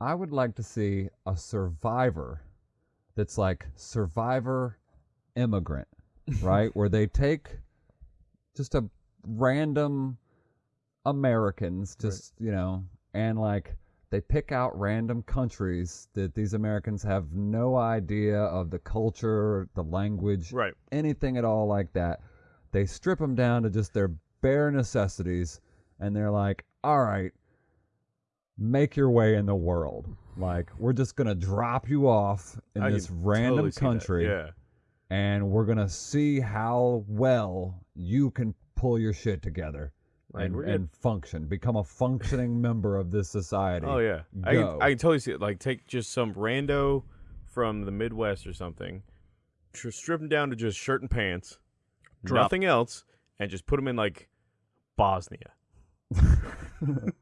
I would like to see a survivor that's like survivor immigrant, right? Where they take just a random Americans, just, you know, and like they pick out random countries that these Americans have no idea of the culture, the language, Right. anything at all like that. They strip them down to just their bare necessities, and they're like, "All right, make your way in the world. Like, we're just gonna drop you off in I this random totally country, Yeah. and we're gonna see how well you can pull your shit together." Like, and, and function, become a functioning member of this society. Oh yeah. I can, I can totally see it. Like take just some rando from the Midwest or something, tr- strip him down to just shirt and pants, Drop- nothing else, and just put him in like Bosnia.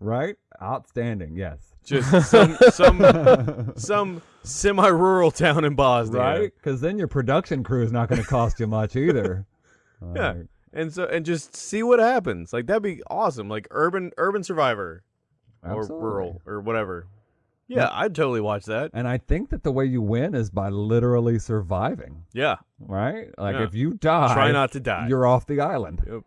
Right? Outstanding. Yes. Just some some some semi-rural town in Bosnia. Right? Because then your production crew is not going to cost you much either. Yeah. And so and just see what happens. Like that'd be awesome. Like urban urban survivor or rural or whatever. Yeah, I'd totally watch that. And I think that the way you win is by literally surviving, Yeah. right? Like Yeah. if you die, Try not to die. you're off the island. Yep.